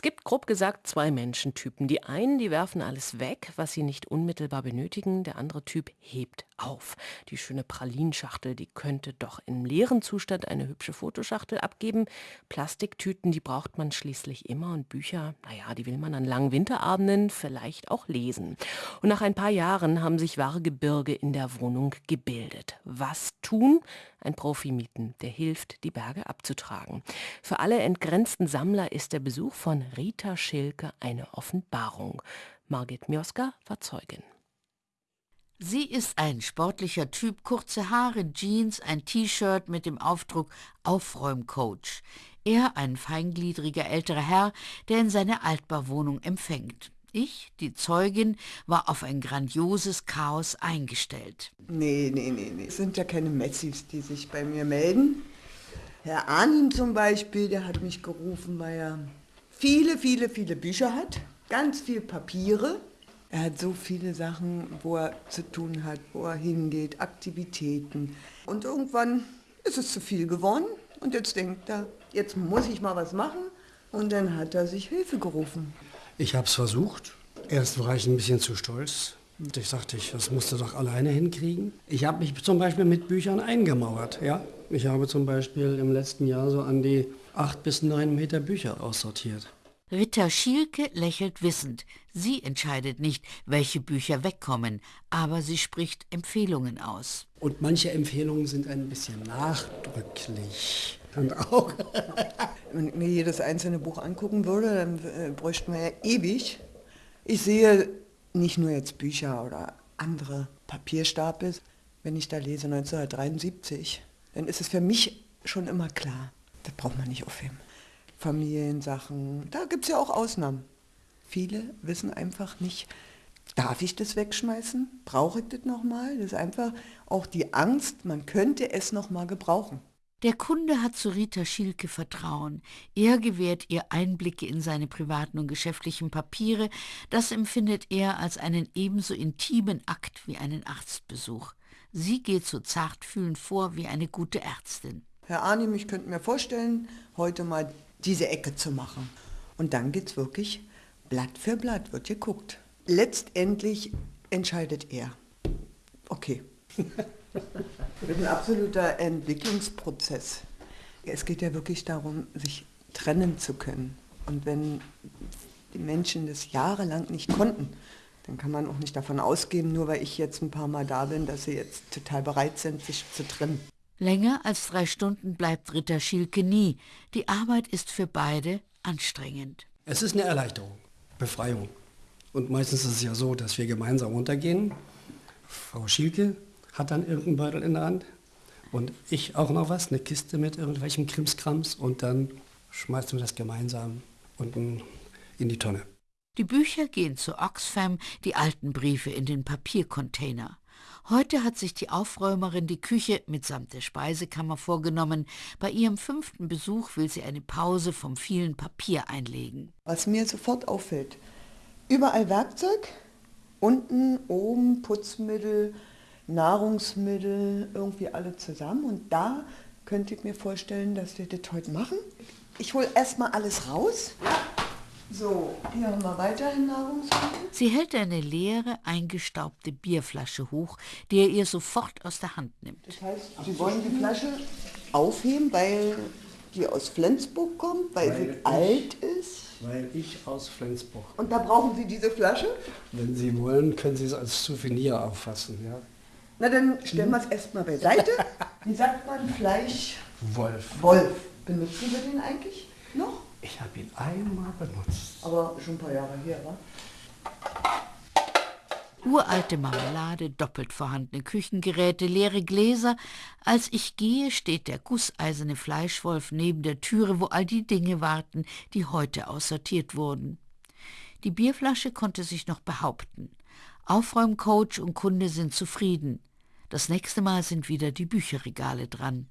Es gibt grob gesagt zwei Menschentypen. Die einen, die werfen alles weg, was sie nicht unmittelbar benötigen. Der andere Typ hebt auf. Die schöne Pralinschachtel, die könnte doch im leeren Zustand eine hübsche Fotoschachtel abgeben. Plastiktüten, die braucht man schließlich immer. Und Bücher, naja, die will man an langen Winterabenden vielleicht auch lesen. Und nach ein paar Jahren haben sich wahre Gebirge in der Wohnung gebildet. Was tun? Ein Profi mieten, der hilft, die Berge abzutragen. Für alle entgrenzten Sammler ist der Besuch von Rita Schilke eine Offenbarung. Margit Mioska war Zeugin. Sie ist ein sportlicher Typ, kurze Haare, Jeans, ein T-Shirt mit dem Aufdruck Aufräumcoach. Er ein feingliedriger älterer Herr, der in seine Altbauwohnung empfängt. Ich, die Zeugin, war auf ein grandioses Chaos eingestellt. Nee, nee, nee, nee. Es sind ja keine Messis, die sich bei mir melden. Herr Arnim zum Beispiel, der hat mich gerufen, weil er viele, viele, viele Bücher hat, ganz viel Papiere. Er hat so viele Sachen, wo er zu tun hat, wo er hingeht, Aktivitäten. Und irgendwann ist es zu viel geworden und jetzt denkt er, jetzt muss ich mal was machen. Und dann hat er sich Hilfe gerufen. Ich habe es versucht. Erst war ich ein bisschen zu stolz. Und ich sagte, ich, das musst du doch alleine hinkriegen. Ich habe mich zum Beispiel mit Büchern eingemauert. Ja? Ich habe zum Beispiel im letzten Jahr so an die acht bis neun Meter Bücher aussortiert. Ritter Schielke lächelt wissend. Sie entscheidet nicht, welche Bücher wegkommen, aber sie spricht Empfehlungen aus. Und manche Empfehlungen sind ein bisschen nachdrücklich. Und auch. Wenn ich mir jedes einzelne Buch angucken würde, dann äh, bräuchten wir ja ewig. Ich sehe nicht nur jetzt Bücher oder andere Papierstapel. Wenn ich da lese 1973, dann ist es für mich schon immer klar, das braucht man nicht aufheben. Familiensachen, da gibt es ja auch Ausnahmen. Viele wissen einfach nicht, darf ich das wegschmeißen? Brauche ich das nochmal? Das ist einfach auch die Angst, man könnte es nochmal gebrauchen. Der Kunde hat zu Rita Schielke Vertrauen. Er gewährt ihr Einblicke in seine privaten und geschäftlichen Papiere. Das empfindet er als einen ebenso intimen Akt wie einen Arztbesuch. Sie geht so zartfühlend vor wie eine gute Ärztin. Herr Arnim, ich könnte mir vorstellen, heute mal diese Ecke zu machen. Und dann geht's wirklich Blatt für Blatt, wird geguckt. Letztendlich entscheidet er. Okay. Mit ein absoluter Entwicklungsprozess. Es geht ja wirklich darum, sich trennen zu können. Und wenn die Menschen das jahrelang nicht konnten, dann kann man auch nicht davon ausgehen, nur weil ich jetzt ein paar Mal da bin, dass sie jetzt total bereit sind, sich zu trennen. Länger als drei Stunden bleibt Ritter Schielke nie. Die Arbeit ist für beide anstrengend. Es ist eine Erleichterung, Befreiung. Und meistens ist es ja so, dass wir gemeinsam runtergehen. Frau Schielke hat dann irgendeinen Beutel in der Hand und ich auch noch was, eine Kiste mit irgendwelchem Krimskrams und dann schmeißen wir das gemeinsam unten in die Tonne. Die Bücher gehen zu Oxfam, die alten Briefe in den Papiercontainer. Heute hat sich die Aufräumerin die Küche mitsamt der Speisekammer vorgenommen. Bei ihrem fünften Besuch will sie eine Pause vom vielen Papier einlegen. Was mir sofort auffällt, überall Werkzeug, unten, oben Putzmittel, Nahrungsmittel, irgendwie alle zusammen. Und da könnte ich mir vorstellen, dass wir das heute machen. Ich hole erstmal alles raus. So, hier haben wir weiterhin Nahrungsmittel. Sie hält eine leere, eingestaubte Bierflasche hoch, die er ihr sofort aus der Hand nimmt. Das heißt, Sie wollen die Flasche aufheben, weil die aus Flensburg kommt, weil, weil sie alt ist? Weil ich aus Flensburg. Und da brauchen Sie diese Flasche? Wenn Sie wollen, können Sie es als Souvenir auffassen, ja. Na, dann stellen wir es erstmal beiseite. Wie sagt man Fleisch? Wolf. Wolf. Benutzen wir den eigentlich noch? Ich habe ihn einmal benutzt. Aber schon ein paar Jahre her, wa? Uralte Marmelade, doppelt vorhandene Küchengeräte, leere Gläser. Als ich gehe, steht der gusseiserne Fleischwolf neben der Türe, wo all die Dinge warten, die heute aussortiert wurden. Die Bierflasche konnte sich noch behaupten. Aufräumcoach und Kunde sind zufrieden. Das nächste Mal sind wieder die Bücherregale dran.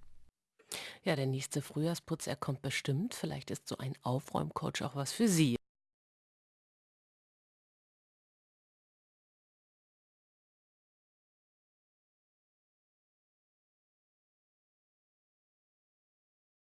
Ja, der nächste Frühjahrsputz, er kommt bestimmt. Vielleicht ist so ein Aufräumcoach auch was für Sie.